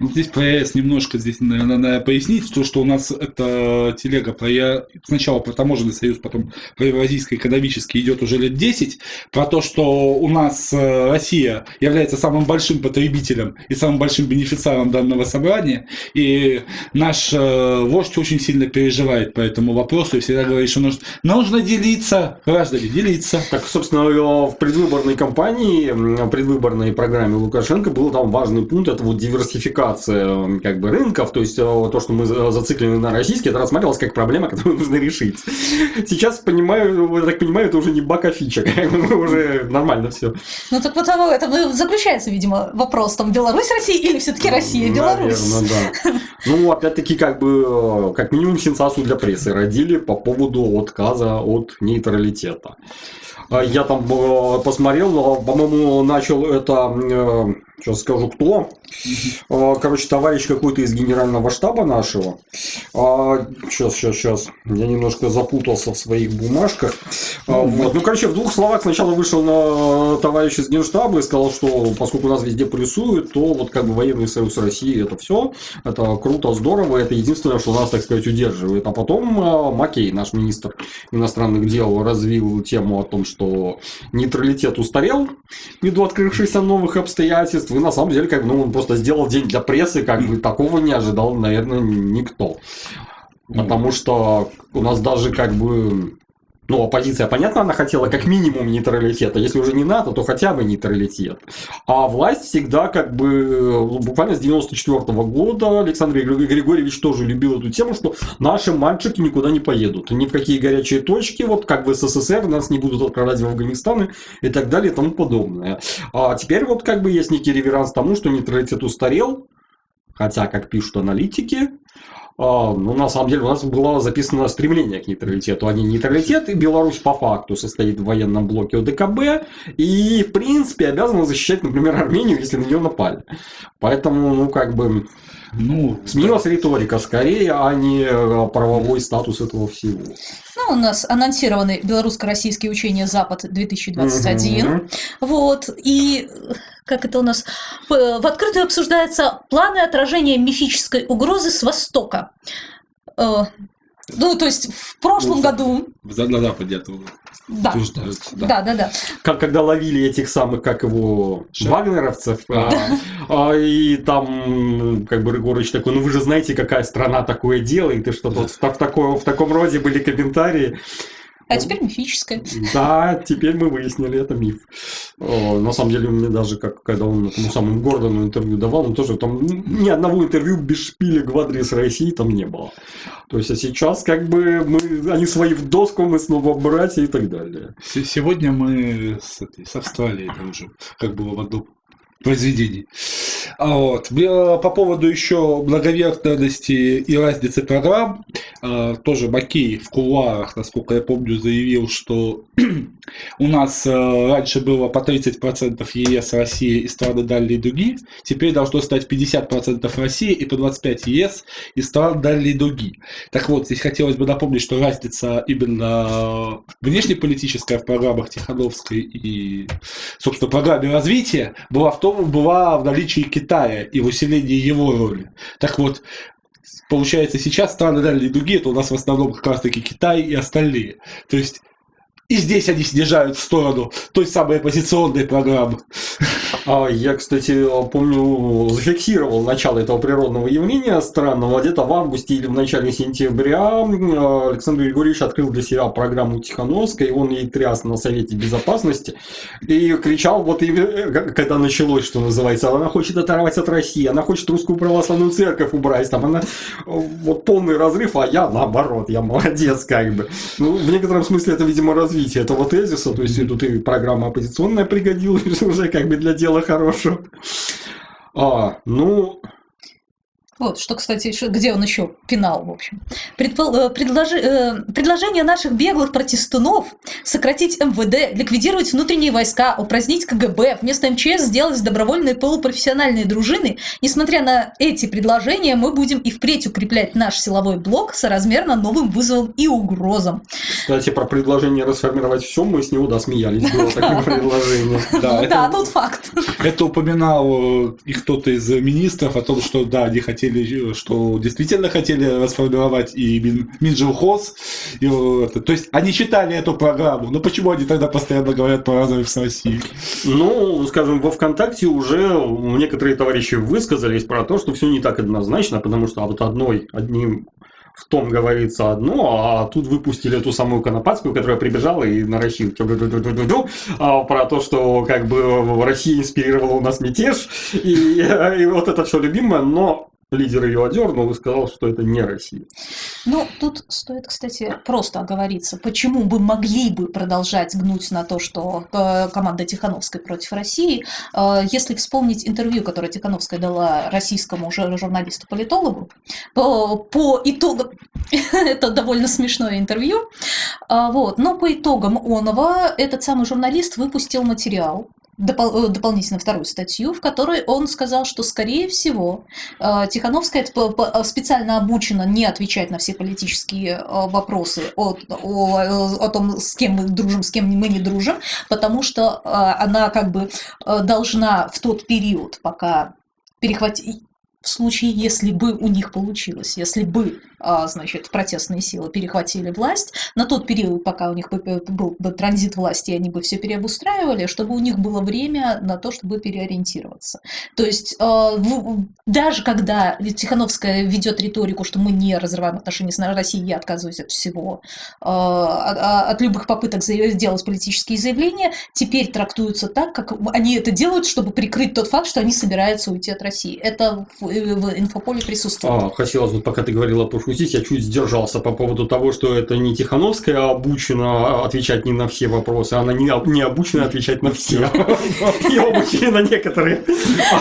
Ну, здесь ЕС немножко здесь, наверное, надо пояснить, то, что у нас это телега про сначала про таможенный союз, потом про евразийский экономический идет уже лет 10, про то, что у нас э, Россия является самым большим потребителем и самым большим бенефициаром данного собрания, и наш э, вождь очень сильно переживает по этому вопросу и всегда говорит, что нужно, нужно делиться, граждане, делиться. Так, собственно, в предвыборной кампании, предвыборной программе Лукашенко был там важный пункт, это вот диверсификация диверсификация как бы рынков, то есть э, то, что мы зациклены на российский, это рассматривалось как проблема, которую нужно решить. Сейчас понимаю, я так понимаю, это уже не бака фича, уже нормально все. Ну так вот это заключается, видимо, вопрос там Беларусь Россия или все-таки Россия Беларусь. Наверное, да. Ну опять-таки как бы э, как минимум сенсацию для прессы родили по поводу отказа от нейтралитета. Я там э, посмотрел, по-моему, начал это Сейчас скажу, кто. А, короче, товарищ какой-то из генерального штаба нашего. Сейчас, сейчас, сейчас. Я немножко запутался в своих бумажках. А, вот. Ну, короче, в двух словах сначала вышел на товарищ из генштаба и сказал, что поскольку нас везде плюсуют, то вот как бы военный союз России это все. Это круто, здорово. Это единственное, что нас, так сказать, удерживает. А потом а, Макей, наш министр иностранных дел, развил тему о том, что нейтралитет устарел ввиду открывшихся новых обстоятельств, и на самом деле, как бы, ну, он просто сделал день для прессы, как бы такого не ожидал, наверное, никто. Потому что у нас даже как бы ну, оппозиция, понятно, она хотела как минимум нейтралитета. Если уже не НАТО, то хотя бы нейтралитет. А власть всегда как бы, ну, буквально с 94 -го года Александр Григорьевич тоже любил эту тему, что наши мальчики никуда не поедут. Ни в какие горячие точки, вот как в СССР, нас не будут отправлять в Афганистан и так далее и тому подобное. А теперь вот как бы есть некий реверанс тому, что нейтралитет устарел, Хотя, как пишут аналитики, ну, на самом деле, у нас было записано стремление к нейтралитету, а не нейтралитет. И Беларусь по факту состоит в военном блоке ОДКБ и, в принципе, обязана защищать, например, Армению, если на нее напали. Поэтому, ну, как бы, ну, сменилась риторика скорее, а не э, правовой статус этого всего. Ну, у нас анонсированы белорусско-российские учения Запад-2021. Угу. Вот. И как это у нас, в открытую обсуждаются планы отражения мифической угрозы с Востока. Ну, то есть в прошлом ну, году... На Западе это да. Да. да, да, да. Как когда ловили этих самых, как его, Шеф. вагнеровцев, а, а, и там, как бы Рыгорыч такой, ну вы же знаете, какая страна такое делает, и что-то вот в, в, таком, в таком роде были комментарии. А теперь мифическое. Да, теперь мы выяснили, это миф. На самом деле, мне даже, как когда он тому самому Гордону интервью давал, он тоже там ни одного интервью без шпиля в адрес России там не было. То есть, а сейчас как бы мы, они свои в доску, мы снова братья и так далее. Сегодня мы с, этой, с Австралией уже, как было в одном произведений. А вот. По поводу еще благоверхности и разницы программ, а, тоже Макей в кулуарах, насколько я помню, заявил, что у нас а, раньше было по 30% ЕС, России и страны дальней дуги, теперь должно стать 50% России и по 25% ЕС и стран дальней дуги. Так вот, здесь хотелось бы напомнить, что разница именно внешнеполитическая в программах Тихановской и, собственно, программе развития была в том, была в наличии Китая и в усилении его роли. Так вот, получается, сейчас страны дальней дуги, это у нас в основном как раз таки Китай и остальные. То есть и здесь они снижают в сторону той самой оппозиционной программы. А я, кстати, помню, зафиксировал начало этого природного явления странного. Где-то в августе или в начале сентября Александр Григорьевич открыл для себя программу Тихановской, и он ей тряс на Совете Безопасности и кричал, вот и, когда началось, что называется, она хочет оторвать от России, она хочет русскую православную церковь убрать, там она вот полный разрыв, а я наоборот, я молодец как бы. Ну, в некотором смысле это, видимо, развитие развитие этого тезиса, то есть тут и программа оппозиционная пригодилась уже как бы для дела хорошего. А, ну, вот, что, кстати, где он еще пинал, в общем. Предпол... Э, предложи... Э, предложение наших беглых протестунов сократить МВД, ликвидировать внутренние войска, упразднить КГБ, вместо МЧС сделать добровольные полупрофессиональные дружины. Несмотря на эти предложения, мы будем и впредь укреплять наш силовой блок соразмерно новым вызовам и угрозам. Кстати, про предложение расформировать все, мы с него, да, смеялись. Было такое предложение. Да, тут факт. Это упоминал и кто-то из министров о том, что, да, они хотели хотели, что действительно хотели расформировать и Мин, Минжилхоз. И, это. То есть они читали эту программу, но почему они тогда постоянно говорят про разрыв с Россией? Ну, скажем, во ВКонтакте уже некоторые товарищи высказались про то, что все не так однозначно, потому что вот одной, одним в том говорится одно, а тут выпустили эту самую Конопадскую, которая прибежала и на Россию а, про то, что как бы Россия инспирировала у нас мятеж, и, и вот это все любимое, но лидер ее одернул и сказал, что это не Россия. Ну, тут стоит, кстати, просто оговориться, почему бы могли бы продолжать гнуть на то, что э, команда Тихановской против России, э, если вспомнить интервью, которое Тихановская дала российскому журналисту-политологу, по, по итогам, это довольно смешное интервью, вот, но по итогам Онова этот самый журналист выпустил материал, э, дополнительно вторую статью, в которой он сказал, что, скорее всего, э, Тихановская э, специально обучена не отвечать на все политические вопросы о, о, о том, с кем мы дружим, с кем мы не дружим, потому что она как бы должна в тот период, пока перехватить в случае, если бы у них получилось, если бы значит, протестные силы перехватили власть. На тот период, пока у них был бы транзит власти, они бы все переобустраивали, чтобы у них было время на то, чтобы переориентироваться. То есть а, даже когда Тихановская ведет риторику, что мы не разрываем отношения с Россией, я отказываюсь от всего, а, от любых попыток сделать политические заявления, теперь трактуются так, как они это делают, чтобы прикрыть тот факт, что они собираются уйти от России. Это в, в инфополе присутствует. А, хотелось бы, пока ты говорила про здесь я чуть сдержался по поводу того, что это не Тихановская обучена отвечать не на все вопросы, она не, не обучена отвечать на все. Ее обучили на некоторые,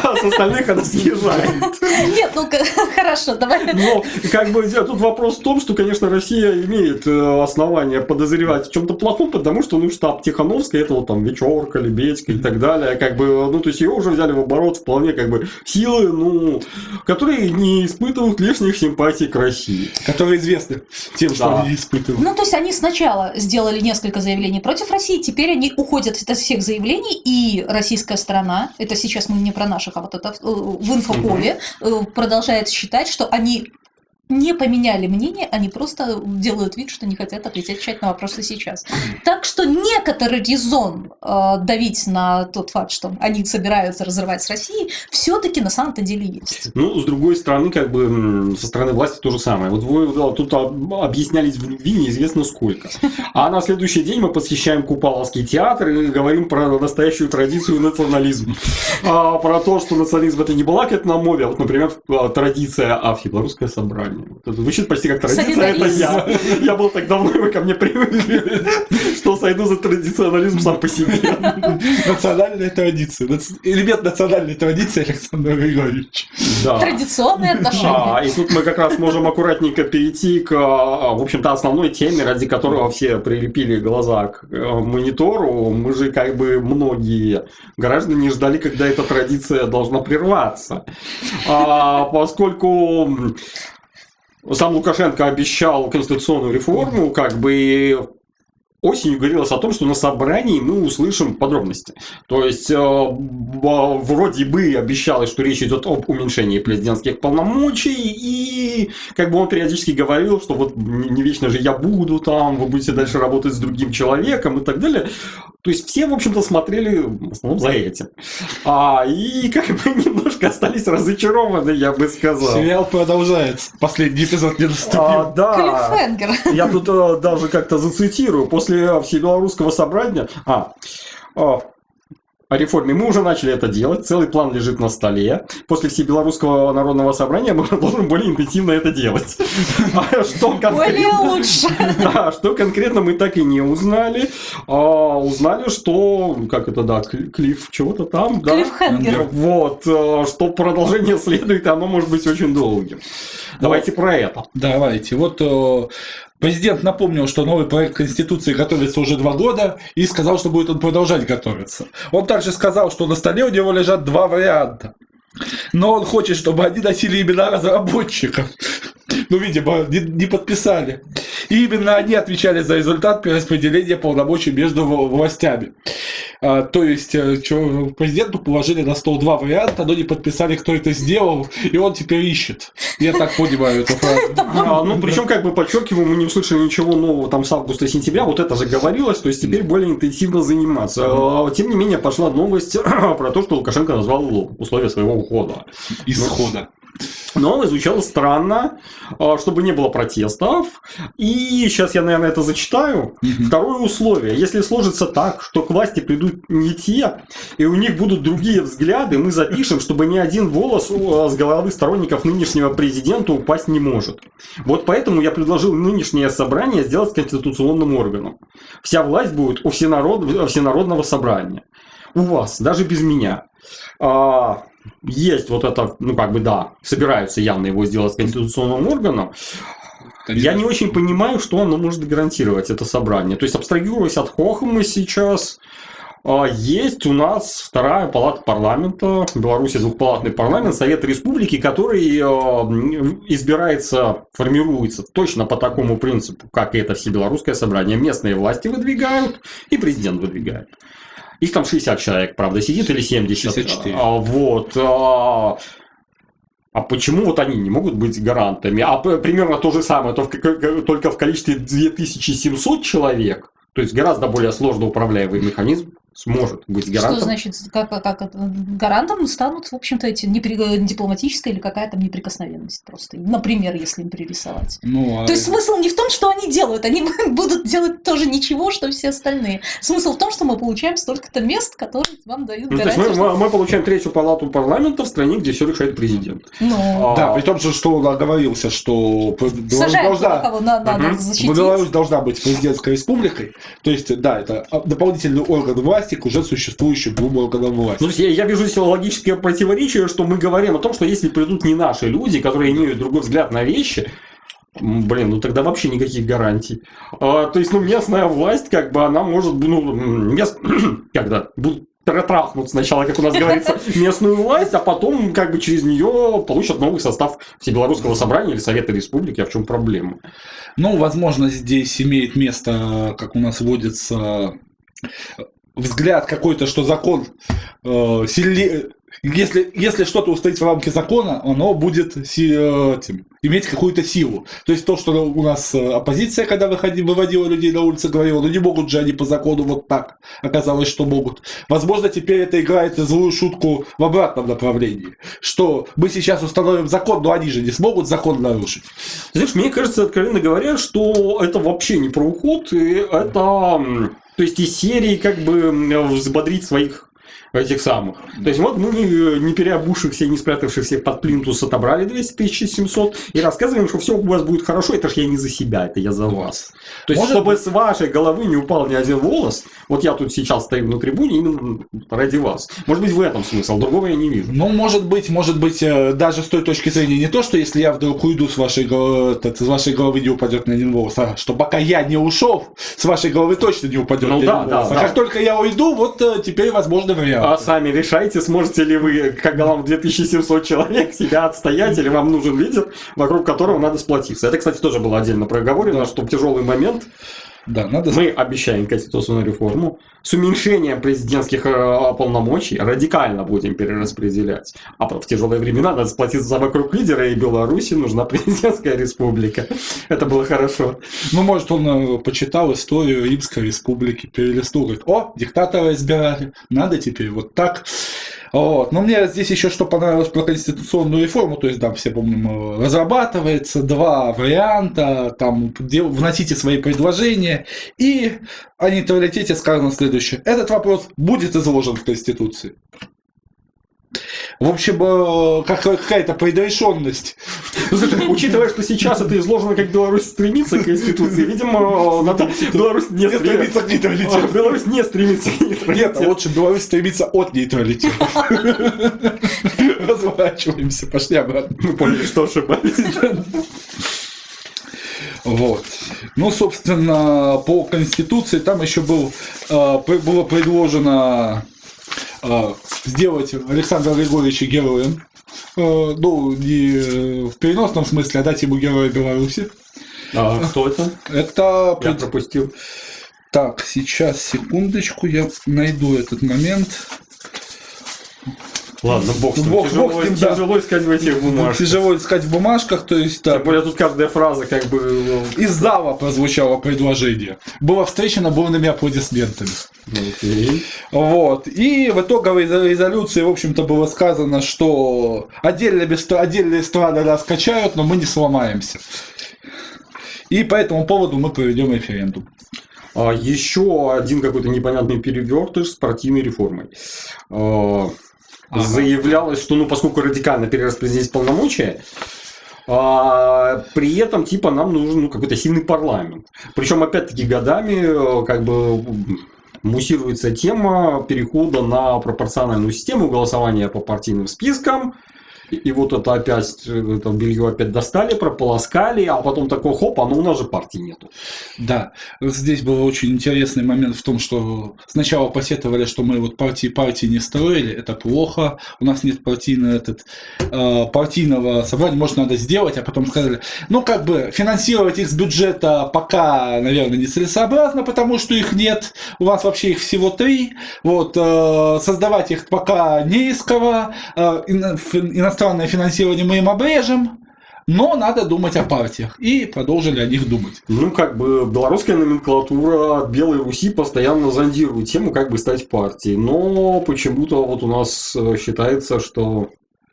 а с остальных она съезжает. Нет, ну хорошо, давай. Но как бы тут вопрос в том, что, конечно, Россия имеет э, основания подозревать в чем-то плохом, потому что, ну, штаб Тихановской, это вот там Вечерка, Лебедька и так далее, как бы, ну, то есть ее уже взяли в оборот вполне как бы силы, ну, которые не испытывают лишних симпатий к России. Которые известны тем, что да. они испытывают. Ну, то есть они сначала сделали несколько заявлений против России, теперь они уходят от всех заявлений, и российская сторона, это сейчас мы не про наших, а вот это э, в инфополе, угу. продолжает считать, что они не поменяли мнение, они просто делают вид, что не хотят отвечать на вопросы сейчас. Так что некоторый резон э, давить на тот факт, что они собираются разрывать с Россией, все-таки на самом-то деле есть. Ну, с другой стороны, как бы со стороны власти то же самое. Вот вы тут объяснялись в любви неизвестно сколько. А на следующий день мы посещаем Купаловский театр и говорим про настоящую традицию национализма. А, про то, что национализм это не была какая-то на мове, а вот, например, традиция, а белорусское собрание. Звучит почти как традиция, это я. Я был так давно, вы ко мне привыкли, что сойду за традиционализм сам по себе. Национальная традиция. Элемент национальной традиции Александр Григорьевич. Да. Традиционные отношения. А, и тут мы как раз можем аккуратненько перейти к, а, в общем-то, основной теме, ради которого все прилепили глаза к э, монитору. Мы же как бы многие граждане ждали, когда эта традиция должна прерваться. А, поскольку сам Лукашенко обещал конституционную реформу, как бы осенью говорилось о том, что на собрании мы услышим подробности. То есть, э, вроде бы обещалось, что речь идет об уменьшении президентских полномочий, и как бы он периодически говорил, что вот не вечно же я буду там, вы будете дальше работать с другим человеком и так далее. То есть, все, в общем-то, смотрели в основном за этим. А, и как бы немножко остались разочарованы, я бы сказал. Сериал продолжается. Последний эпизод не наступил. А, да. Я тут а, даже как-то зацитирую. После после Всебелорусского собрания... А, о реформе. Мы уже начали это делать, целый план лежит на столе. После Всебелорусского народного собрания мы продолжим более интенсивно это делать. А что более лучше. Да, что конкретно мы так и не узнали. А, узнали, что, как это, да, клифф чего-то там. Да? Клиффхенгер. Вот, а, что продолжение следует, и оно может быть очень долгим. Давайте про это. Давайте. Вот э, Президент напомнил, что новый проект Конституции готовится уже два года и сказал, что будет он продолжать готовиться. Он также сказал, что на столе у него лежат два варианта. Но он хочет, чтобы они носили имена разработчиков. Ну, видимо, не, не подписали. И именно они отвечали за результат перераспределения полномочий между властями. А, то есть, э, президенту положили на стол два варианта, но не подписали, кто это сделал, и он теперь ищет. Я так понимаю эту фразу. А, ну, причем, как бы подчеркиваю, мы не услышали ничего нового там с августа-сентября, вот это же говорилось, то есть теперь более интенсивно заниматься. А, тем не менее, пошла новость про то, что Лукашенко назвал условия своего ухода. Исхода. Но звучало странно, а, чтобы не было протестов. И сейчас я, наверное, это зачитаю. Угу. Второе условие. Если сложится так, что к власти придут не те, и у них будут другие взгляды, мы запишем, чтобы ни один волос а, с головы сторонников нынешнего президента упасть не может. Вот поэтому я предложил нынешнее собрание сделать конституционным органом. Вся власть будет у всенарод... всенародного собрания. У вас, даже без меня. А, есть вот это, ну как бы да, собираются явно его сделать конституционным органом. Я не очень понимаю, что оно может гарантировать это собрание. То есть, абстрагируясь от Хохма сейчас, а, есть у нас вторая палата парламента, в Беларуси двухпалатный парламент, Совет Республики, который а, избирается, формируется точно по такому принципу, как и это все белорусское собрание. Местные власти выдвигают и президент выдвигает. Их там 60 человек, правда, сидит или 70. 64. А, вот. А, А почему вот они не могут быть гарантами? А примерно то же самое, только в количестве 2700 человек, то есть гораздо более сложно управляемый механизм, сможет быть гарантом. Что значит, как, как гарантом станут, в общем-то, эти непри... дипломатическая или какая-то неприкосновенность просто. Например, если им пририсовать. Ну, а... То есть смысл не в том, что они делают, они будут делать тоже ничего, что все остальные. Смысл в том, что мы получаем столько-то мест, которые вам дают ну, гарантию. То есть мы, что... мы получаем третью палату парламента в стране, где все решает президент. Ну... А... Да, при том, что он оговорился, что Сажаем должна... кого надо угу. защитить. Беларусь должна быть президентской республикой. То есть, да, это дополнительный орган власти, власти к уже существующим двум органам власти. Ну, я, я вижу здесь логическое противоречие, что мы говорим о том, что если придут не наши люди, которые имеют другой взгляд на вещи, Блин, ну тогда вообще никаких гарантий. А, то есть, ну, местная власть, как бы, она может, ну, мест... когда будут протрахнут сначала, как у нас говорится, местную власть, а потом как бы через нее получат новый состав Всебелорусского собрания или Совета Республики. А в чем проблема? Ну, возможно, здесь имеет место, как у нас водится, взгляд какой-то, что закон э, сильнее, если, если что-то устоит в рамке закона, оно будет э, этим, иметь какую-то силу. То есть то, что у нас э, оппозиция, когда выходи, выводила людей на улицы, говорила, ну не могут же они по закону вот так. Оказалось, что могут. Возможно, теперь это играет злую шутку в обратном направлении. Что мы сейчас установим закон, но они же не смогут закон нарушить. Знаешь, мне кажется, откровенно говоря, что это вообще не про уход, и это то есть из серии как бы взбодрить своих этих самых. То есть вот мы не переобувшихся и не спрятавшихся под плинтус отобрали 200 700 и рассказываем, что все у вас будет хорошо, это ж я не за себя, это я за вас. То есть, Может чтобы с вашей головы не упал ни один волос, вот я тут сейчас стою на трибуне именно ради вас. Может быть, в этом смысл, другого я не вижу. Ну, может быть, может быть, э, даже с той точки зрения не то, что если я вдруг уйду с вашей головы, с вашей головы не упадет ни один волос, а что пока я не ушел, с вашей головы точно не упадет ну, ни да, один да, волос. Да, а как только я уйду, вот э, теперь возможно вариант. А сами решайте, сможете ли вы, как голова 2700 человек, себя отстоять, или вам нужен лидер, вокруг которого надо сплотиться. Это, кстати, тоже было отдельно проговорено, что тяжелый момент да, надо... Мы обещаем конституционную реформу. С уменьшением президентских э, полномочий радикально будем перераспределять. А в тяжелые времена надо сплотиться вокруг лидера, и Беларуси нужна президентская республика. Это было хорошо. Ну, может, он э, почитал историю Римской республики, перелистнул, говорит, о, диктатора избирали, надо теперь вот так. Вот. Но мне здесь еще что понравилось про конституционную реформу, то есть там все помним, разрабатывается два варианта, там вносите свои предложения, и о нейтралитете сказано следующее. Этот вопрос будет изложен в Конституции. В общем, э, как, какая-то предрешенность. Учитывая, что сейчас это изложено, как Беларусь стремится к Конституции, видимо, надо Беларусь не стремится к нейтралитету. Беларусь не стремится к нейтралитету. Нет, а лучше Беларусь стремится от нейтралитета. Разворачиваемся, пошли обратно. Мы поняли, что ошибались. Вот. Ну, собственно, по Конституции там еще был, э, было предложено сделать Александра Григорьевича героем. Э, ну, не в переносном смысле, а дать ему героя Беларуси. А кто это? Это... Я пропустил. Так, сейчас, секундочку, я найду этот момент. Ладно, бог с ним. Бог, тяжело, бог с ним, тяжело да. искать в этих бумажках. Тяжело искать в бумажках, то есть... Тем более тут каждая фраза как бы... Ну, Из зала прозвучало предложение. Было встречено бурными аплодисментами. Okay. Вот. И в итоговой резолюции, в общем-то, было сказано, что отдельные, отдельные страны раскачают, но мы не сломаемся. И по этому поводу мы проведем референдум. А еще один какой-то непонятный перевертыш с партийной реформой. Ага. заявлялось, что ну поскольку радикально перераспределить полномочия, а, при этом, типа, нам нужен ну, какой-то сильный парламент. Причем, опять-таки, годами, как бы, муссируется тема перехода на пропорциональную систему голосования по партийным спискам. И вот это опять, это белье опять достали, прополоскали, а потом такой хоп, а ну у нас же партии нету. Да, здесь был очень интересный момент в том, что сначала посетовали, что мы вот партии партии не строили, это плохо, у нас нет партийного, этот, э, партийного собрания, может надо сделать, а потом сказали, ну как бы финансировать их с бюджета пока, наверное, нецелесообразно, потому что их нет, у вас вообще их всего три, вот, э, создавать их пока не из кого, э, иностранные иностранное финансирование мы им обрежем, но надо думать о партиях. И продолжили о них думать. Ну, как бы белорусская номенклатура Белой Руси постоянно зондирует тему, как бы стать партией. Но почему-то вот у нас э, считается, что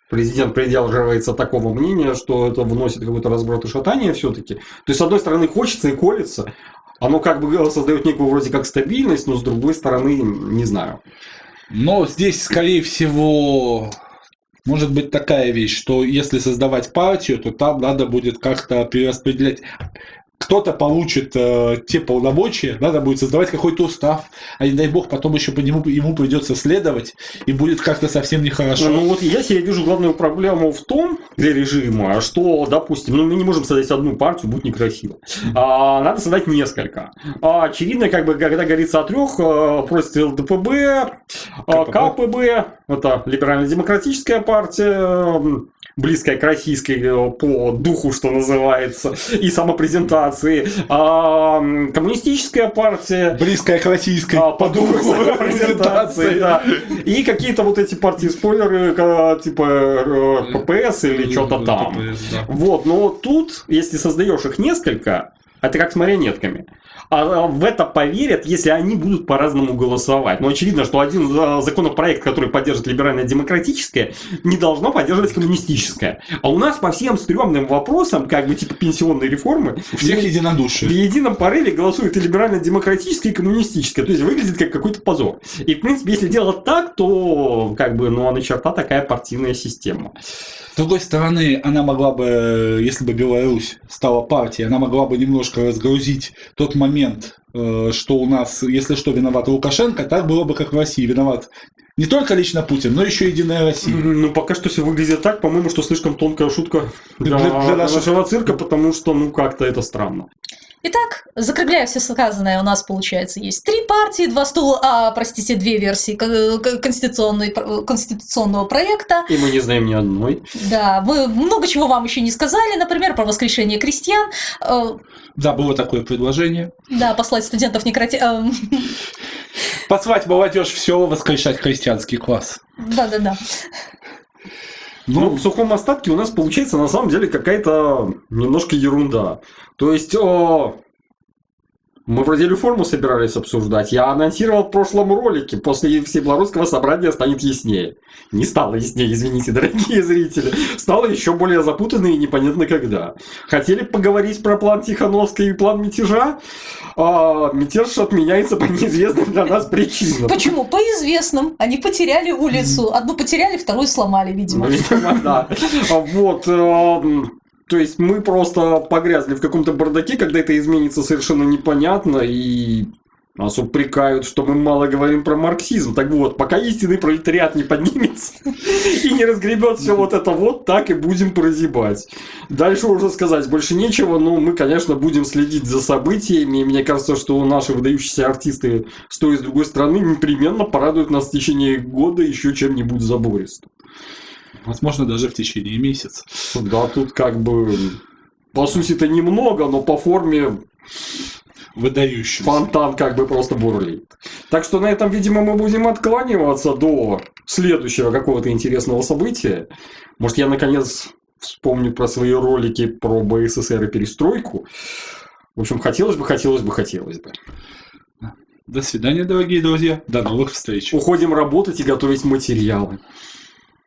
президент придерживается такого мнения, что это вносит какой-то разброд и шатание все-таки. То есть, с одной стороны, хочется и колется, оно как бы создает некую вроде как стабильность, но с другой стороны, не знаю. Но здесь, скорее всего, может быть такая вещь, что если создавать партию, то там надо будет как-то перераспределять кто-то получит э, те полномочия, надо будет создавать какой-то устав, а не дай бог потом еще по нему ему придется следовать, и будет как-то совсем нехорошо. Ну вот я себе вижу главную проблему в том для режима, что, допустим, ну мы не можем создать одну партию, будет некрасиво. А, надо создать несколько. А, очевидно, как бы, когда говорится о трех, э, просит ЛДПБ, э, КПБ. КПБ, это либерально-демократическая партия, близкая к российской э, по духу, что называется, и самопрезентации. А, коммунистическая партия. Близкая к российской а, по духу презентации, да. И какие-то вот эти партии-спойлеры, типа э, ППС или что-то там. Вот, но тут, если создаешь их несколько, это как с марионетками. А, а в это поверят, если они будут по-разному голосовать. Но очевидно, что один а, законопроект, который поддерживает либерально-демократическое, не должно поддерживать коммунистическое. А у нас по всем стрёмным вопросам, как бы типа пенсионной реформы, всех единодушие. В едином порыве голосуют и либерально-демократическое, и коммунистическое. То есть выглядит как какой-то позор. И, в принципе, если делать так, то как бы, ну, а на черта такая партийная система. С другой стороны, она могла бы, если бы Беларусь стала партией, она могла бы немножко разгрузить тот момент, э, что у нас, если что, виноват Лукашенко, так было бы, как в России, виноват не только лично Путин, но еще Единая Россия. Ну, пока что все выглядит так, по-моему, что слишком тонкая шутка для, для, для нашего цирка, потому что, ну, как-то это странно. Итак, закругляя все сказанное, у нас, получается, есть три партии, два стула, а, простите, две версии конституционной, конституционного проекта. И мы не знаем ни одной. Да, мы много чего вам еще не сказали, например, про воскрешение крестьян. Э, да, было такое предложение. Да, послать студентов некроти... Послать молодежь все воскрешать христианский класс. Да-да-да. Ну, в сухом остатке у нас получается на самом деле какая-то немножко ерунда. То есть, о, мы вроде реформу собирались обсуждать. Я анонсировал в прошлом ролике, после всебелорусского собрания станет яснее. Не стало яснее, извините, дорогие зрители. Стало еще более запутанно и непонятно когда. Хотели поговорить про план Тихановской и план мятежа? А, мятеж отменяется по неизвестным для нас причинам. Почему? По известным. Они потеряли улицу. Одну потеряли, вторую сломали, видимо. Видимо, да. Вот. То есть мы просто погрязли в каком-то бардаке, когда это изменится совершенно непонятно, и нас упрекают, что мы мало говорим про марксизм. Так вот, пока истинный пролетариат не поднимется и не разгребет все вот это вот, так и будем прозябать. Дальше уже сказать больше нечего, но мы, конечно, будем следить за событиями. И мне кажется, что наши выдающиеся артисты с той и с другой стороны непременно порадуют нас в течение года еще чем-нибудь забористым. Возможно, даже в течение месяца. Да, тут как бы... По сути, это немного, но по форме выдающийся. Фонтан как бы просто бурлит. Так что на этом, видимо, мы будем откланиваться до следующего какого-то интересного события. Может, я наконец вспомню про свои ролики про БССР и перестройку. В общем, хотелось бы, хотелось бы, хотелось бы. До свидания, дорогие друзья. До новых встреч. Уходим работать и готовить материалы.